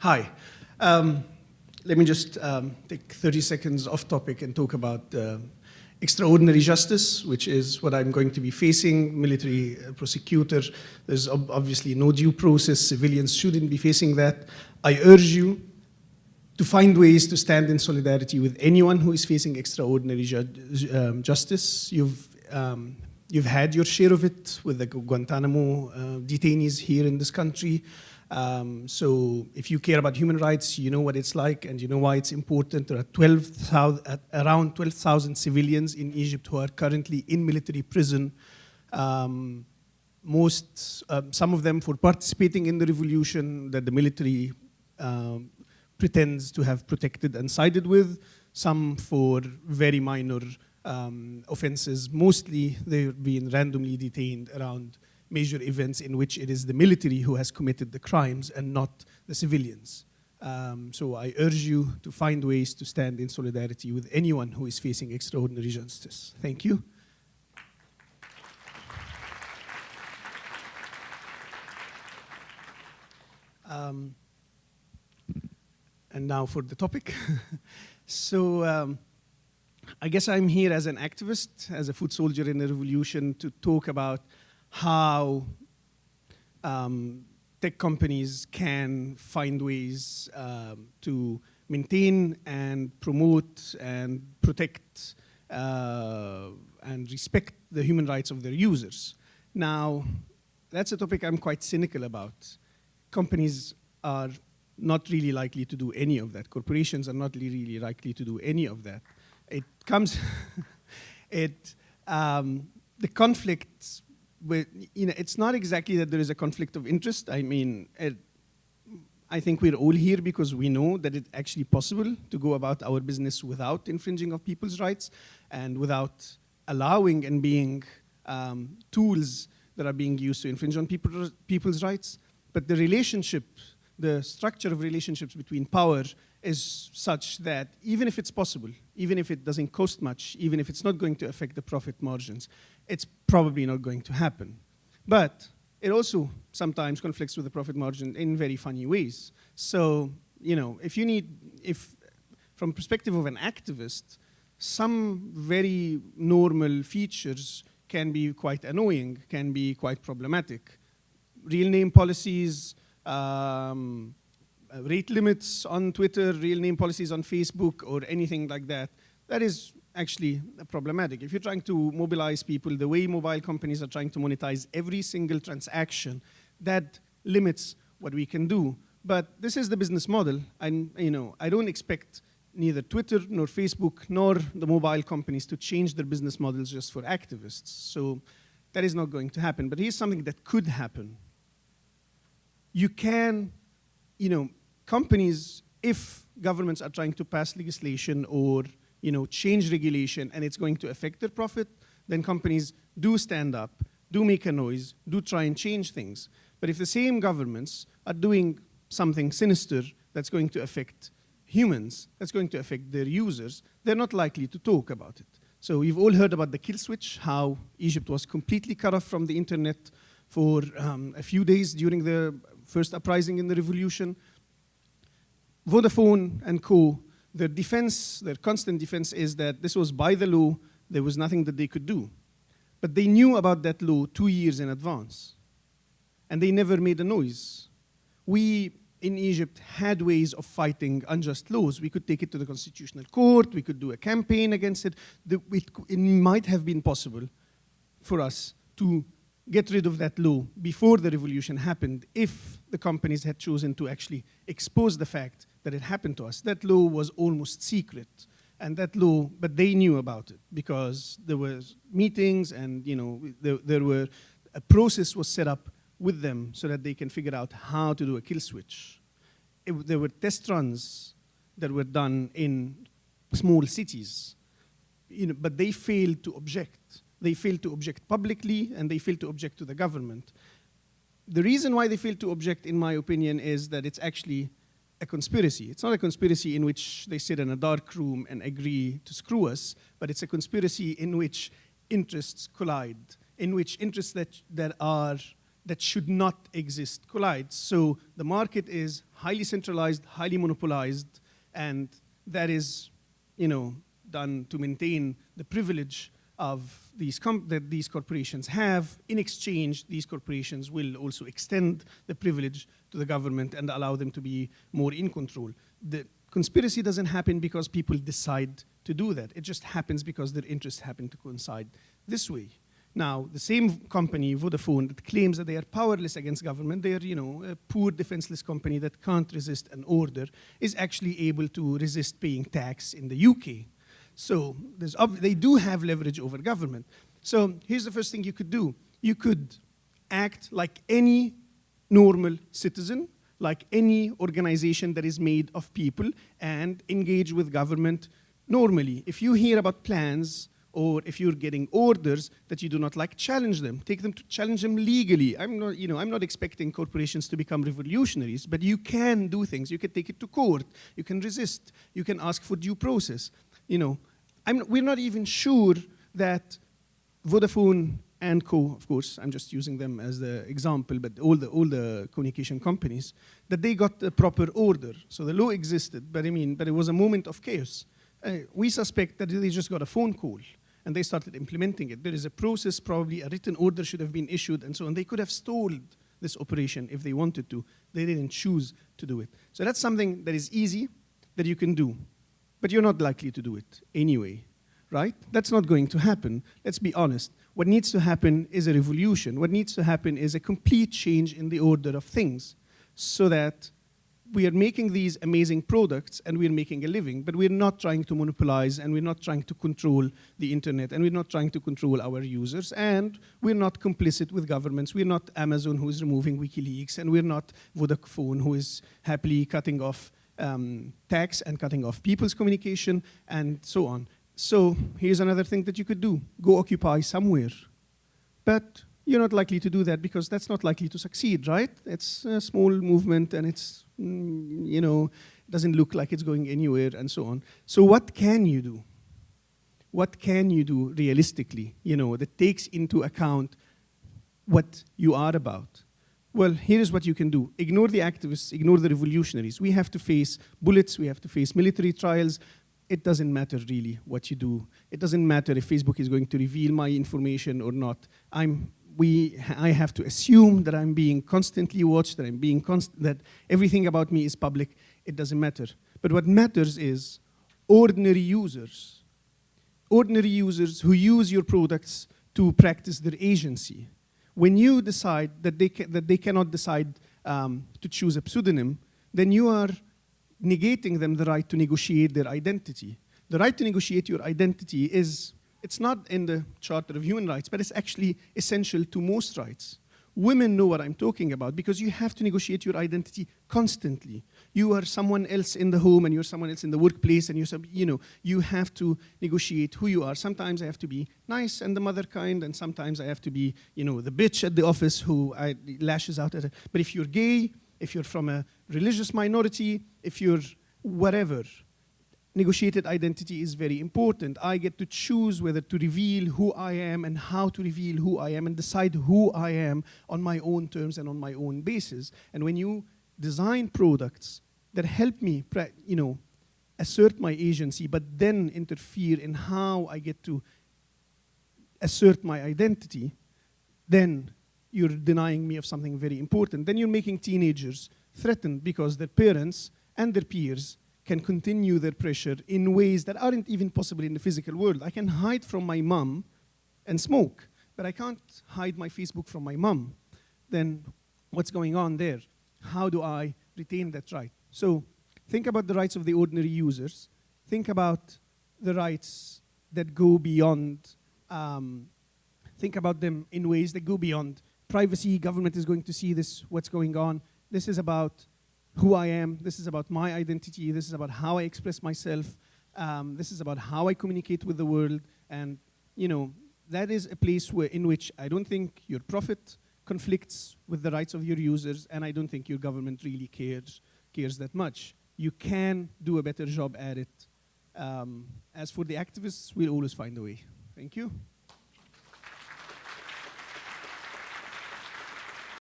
Hi. Um, let me just um, take 30 seconds off topic and talk about uh, extraordinary justice, which is what I'm going to be facing, military uh, prosecutor. There's ob obviously no due process. Civilians shouldn't be facing that. I urge you to find ways to stand in solidarity with anyone who is facing extraordinary ju um, justice. You've, um, you've had your share of it with the Guantanamo uh, detainees here in this country. Um, so if you care about human rights, you know what it's like and you know why it's important. There are 12, around 12,000 civilians in Egypt who are currently in military prison. Um, most, um, some of them for participating in the revolution that the military um, pretends to have protected and sided with, some for very minor um, offenses. Mostly they've been randomly detained around major events in which it is the military who has committed the crimes and not the civilians. Um, so I urge you to find ways to stand in solidarity with anyone who is facing extraordinary justice. Thank you. Um, and now for the topic. so um, I guess I'm here as an activist, as a foot soldier in the revolution to talk about how um, tech companies can find ways um, to maintain and promote and protect uh, and respect the human rights of their users. Now, that's a topic I'm quite cynical about. Companies are not really likely to do any of that. Corporations are not really likely to do any of that. It comes, it, um, the conflicts with, you know, it's not exactly that there is a conflict of interest. I mean, it, I think we're all here because we know that it's actually possible to go about our business without infringing of people's rights and without allowing and being um, tools that are being used to infringe on people, people's rights. But the relationship, the structure of relationships between power is such that even if it's possible, even if it doesn't cost much, even if it's not going to affect the profit margins, it's probably not going to happen. But it also sometimes conflicts with the profit margin in very funny ways. So, you know, if you need, if from perspective of an activist, some very normal features can be quite annoying, can be quite problematic. Real name policies, um, Uh, rate limits on Twitter, real name policies on Facebook, or anything like that, that is actually problematic. If you're trying to mobilize people the way mobile companies are trying to monetize every single transaction, that limits what we can do. But this is the business model, and you know, I don't expect neither Twitter nor Facebook nor the mobile companies to change their business models just for activists. So that is not going to happen. But here's something that could happen. You can, you know, companies, if governments are trying to pass legislation or you know, change regulation and it's going to affect their profit, then companies do stand up, do make a noise, do try and change things. But if the same governments are doing something sinister that's going to affect humans, that's going to affect their users, they're not likely to talk about it. So you've all heard about the kill switch, how Egypt was completely cut off from the internet for um, a few days during the first uprising in the revolution. Vodafone and co, their defense, their constant defense is that this was by the law, there was nothing that they could do. But they knew about that law two years in advance. And they never made a noise. We in Egypt had ways of fighting unjust laws. We could take it to the constitutional court, we could do a campaign against it. it might have been possible for us to get rid of that law before the revolution happened if the companies had chosen to actually expose the fact that it happened to us. That law was almost secret. And that law, but they knew about it because there were meetings and you know there, there were, a process was set up with them so that they can figure out how to do a kill switch. It, there were test runs that were done in small cities, you know, but they failed to object. They failed to object publicly and they failed to object to the government. The reason why they failed to object, in my opinion, is that it's actually a conspiracy. It's not a conspiracy in which they sit in a dark room and agree to screw us, but it's a conspiracy in which interests collide, in which interests that, that are that should not exist collide. So the market is highly centralized, highly monopolized, and that is, you know, done to maintain the privilege of these that these corporations have. In exchange, these corporations will also extend the privilege to the government and allow them to be more in control. The conspiracy doesn't happen because people decide to do that. It just happens because their interests happen to coincide this way. Now, the same company, Vodafone, that claims that they are powerless against government, they are, you know, a poor defenseless company that can't resist an order, is actually able to resist paying tax in the UK. So they do have leverage over government. So here's the first thing you could do. You could act like any normal citizen, like any organization that is made of people, and engage with government normally. If you hear about plans or if you're getting orders that you do not like, challenge them. Take them to challenge them legally. I'm not, you know, I'm not expecting corporations to become revolutionaries, but you can do things. You can take it to court. You can resist. You can ask for due process. You know, I'm, we're not even sure that Vodafone and Co, of course, I'm just using them as the example, but all the, all the communication companies, that they got the proper order. So the law existed, but I mean, but it was a moment of chaos. Uh, we suspect that they just got a phone call and they started implementing it. There is a process, probably a written order should have been issued and so on. They could have stalled this operation if they wanted to. They didn't choose to do it. So that's something that is easy, that you can do. But you're not likely to do it anyway, right? That's not going to happen. Let's be honest. What needs to happen is a revolution. What needs to happen is a complete change in the order of things so that we are making these amazing products and we're making a living, but we're not trying to monopolize and we're not trying to control the internet and we're not trying to control our users and we're not complicit with governments. We're not Amazon who is removing WikiLeaks and we're not Vodafone who is happily cutting off um, tax and cutting off people's communication and so on. So here's another thing that you could do. Go occupy somewhere. But you're not likely to do that because that's not likely to succeed, right? It's a small movement and it's, mm, you know, doesn't look like it's going anywhere and so on. So what can you do? What can you do realistically, you know, that takes into account what you are about? Well, here's what you can do. Ignore the activists, ignore the revolutionaries. We have to face bullets, we have to face military trials, it doesn't matter really what you do. It doesn't matter if Facebook is going to reveal my information or not. I'm we, I have to assume that I'm being constantly watched, that I'm being const that everything about me is public. It doesn't matter. But what matters is ordinary users, ordinary users who use your products to practice their agency. When you decide that they, that they cannot decide um, to choose a pseudonym, then you are negating them the right to negotiate their identity. The right to negotiate your identity is it's not in the Charter of Human Rights, but it's actually essential to most rights. Women know what I'm talking about because you have to negotiate your identity constantly. You are someone else in the home and you're someone else in the workplace and you're, you know, you have to negotiate who you are. Sometimes I have to be nice and the mother kind and sometimes I have to be, you know, the bitch at the office who I, lashes out at. But if you're gay, if you're from a religious minority, if you're whatever, negotiated identity is very important. I get to choose whether to reveal who I am and how to reveal who I am and decide who I am on my own terms and on my own basis. And when you design products that help me, you know, assert my agency, but then interfere in how I get to assert my identity, then you're denying me of something very important. Then you're making teenagers threatened because their parents and their peers can continue their pressure in ways that aren't even possible in the physical world. I can hide from my mom and smoke, but I can't hide my Facebook from my mom. Then what's going on there? How do I retain that right? So think about the rights of the ordinary users. Think about the rights that go beyond, um, think about them in ways that go beyond privacy, government is going to see this, what's going on. This is about who I am. This is about my identity. This is about how I express myself. Um, this is about how I communicate with the world. And, you know, that is a place where, in which I don't think your profit conflicts with the rights of your users, and I don't think your government really cares, cares that much. You can do a better job at it. Um, as for the activists, we'll always find a way. Thank you.